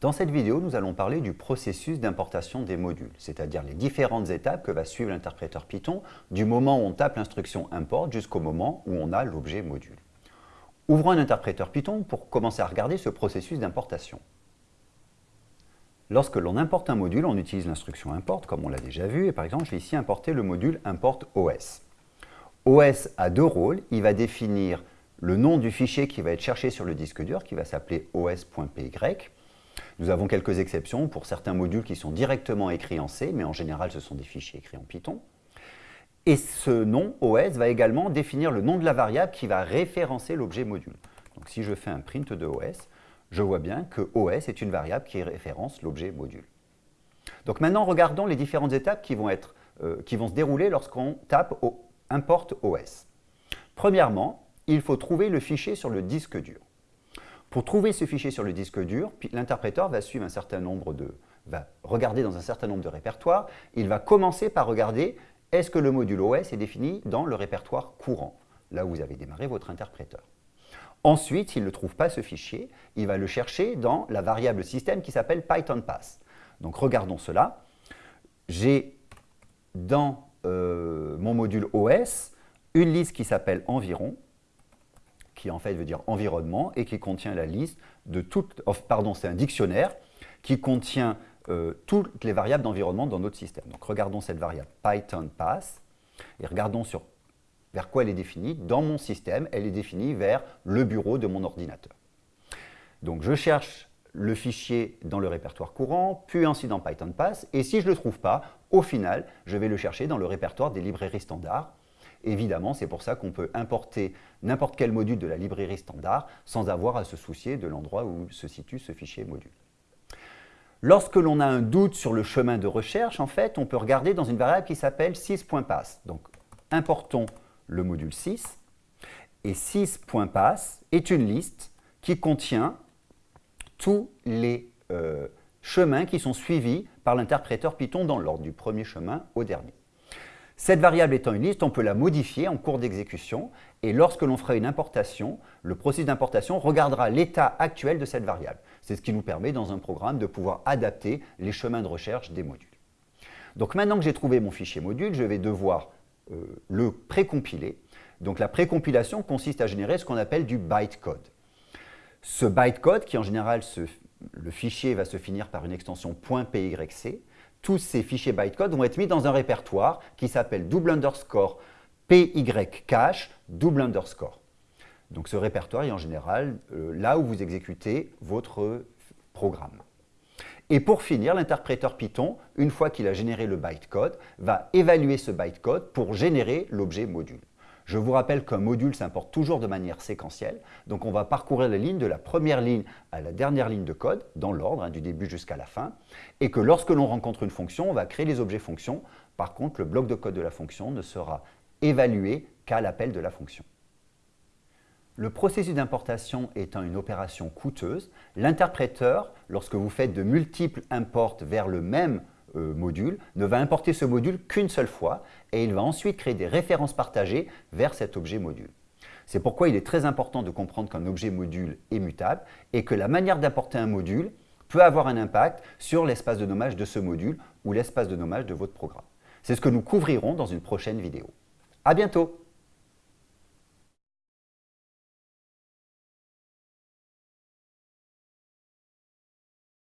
Dans cette vidéo, nous allons parler du processus d'importation des modules, c'est-à-dire les différentes étapes que va suivre l'interpréteur Python du moment où on tape l'instruction import jusqu'au moment où on a l'objet module. Ouvrons un interpréteur Python pour commencer à regarder ce processus d'importation. Lorsque l'on importe un module, on utilise l'instruction import, comme on l'a déjà vu, et par exemple, je vais ici importer le module import OS. OS a deux rôles, il va définir le nom du fichier qui va être cherché sur le disque dur, qui va s'appeler os.py, nous avons quelques exceptions pour certains modules qui sont directement écrits en C, mais en général, ce sont des fichiers écrits en Python. Et ce nom OS va également définir le nom de la variable qui va référencer l'objet module. Donc si je fais un print de OS, je vois bien que OS est une variable qui référence l'objet module. Donc maintenant, regardons les différentes étapes qui vont, euh, se dérouler lorsqu'on tape au import OS. Premièrement, il faut trouver le fichier sur le disque dur. Pour trouver ce fichier sur le disque dur, l'interpréteur va suivre un certain nombre de, va regarder dans un certain nombre de répertoires. Il va commencer par regarder est-ce que le module OS est défini dans le répertoire courant, là où vous avez démarré votre interpréteur. Ensuite, s'il ne trouve pas ce fichier, il va le chercher dans la variable système qui s'appelle PythonPass. Donc regardons cela. J'ai dans euh, mon module OS une liste qui s'appelle environ, qui en fait veut dire environnement et qui contient la liste de toutes, pardon, c'est un dictionnaire qui contient euh, toutes les variables d'environnement dans notre système. Donc regardons cette variable Python pass et regardons sur vers quoi elle est définie. Dans mon système, elle est définie vers le bureau de mon ordinateur. Donc je cherche le fichier dans le répertoire courant, puis ensuite dans Python Pass, et si je ne le trouve pas, au final, je vais le chercher dans le répertoire des librairies standards, Évidemment, c'est pour ça qu'on peut importer n'importe quel module de la librairie standard sans avoir à se soucier de l'endroit où se situe ce fichier module. Lorsque l'on a un doute sur le chemin de recherche, en fait, on peut regarder dans une variable qui s'appelle 6.pass. Donc, importons le module 6, et 6.pass est une liste qui contient tous les euh, chemins qui sont suivis par l'interpréteur Python dans l'ordre du premier chemin au dernier. Cette variable étant une liste, on peut la modifier en cours d'exécution et lorsque l'on fera une importation, le processus d'importation regardera l'état actuel de cette variable. C'est ce qui nous permet dans un programme de pouvoir adapter les chemins de recherche des modules. Donc maintenant que j'ai trouvé mon fichier module, je vais devoir euh, le précompiler. Donc la précompilation consiste à générer ce qu'on appelle du bytecode. Ce bytecode, qui en général, le fichier va se finir par une extension .pyc, tous ces fichiers bytecode vont être mis dans un répertoire qui s'appelle double underscore pycache double underscore. Donc ce répertoire est en général euh, là où vous exécutez votre programme. Et pour finir, l'interpréteur Python, une fois qu'il a généré le bytecode, va évaluer ce bytecode pour générer l'objet module. Je vous rappelle qu'un module s'importe toujours de manière séquentielle, donc on va parcourir les lignes de la première ligne à la dernière ligne de code, dans l'ordre, hein, du début jusqu'à la fin, et que lorsque l'on rencontre une fonction, on va créer les objets fonctions. Par contre, le bloc de code de la fonction ne sera évalué qu'à l'appel de la fonction. Le processus d'importation étant une opération coûteuse, l'interpréteur, lorsque vous faites de multiples imports vers le même euh, module ne va importer ce module qu'une seule fois et il va ensuite créer des références partagées vers cet objet module. C'est pourquoi il est très important de comprendre qu'un objet module est mutable et que la manière d'importer un module peut avoir un impact sur l'espace de nommage de ce module ou l'espace de nommage de votre programme. C'est ce que nous couvrirons dans une prochaine vidéo. À bientôt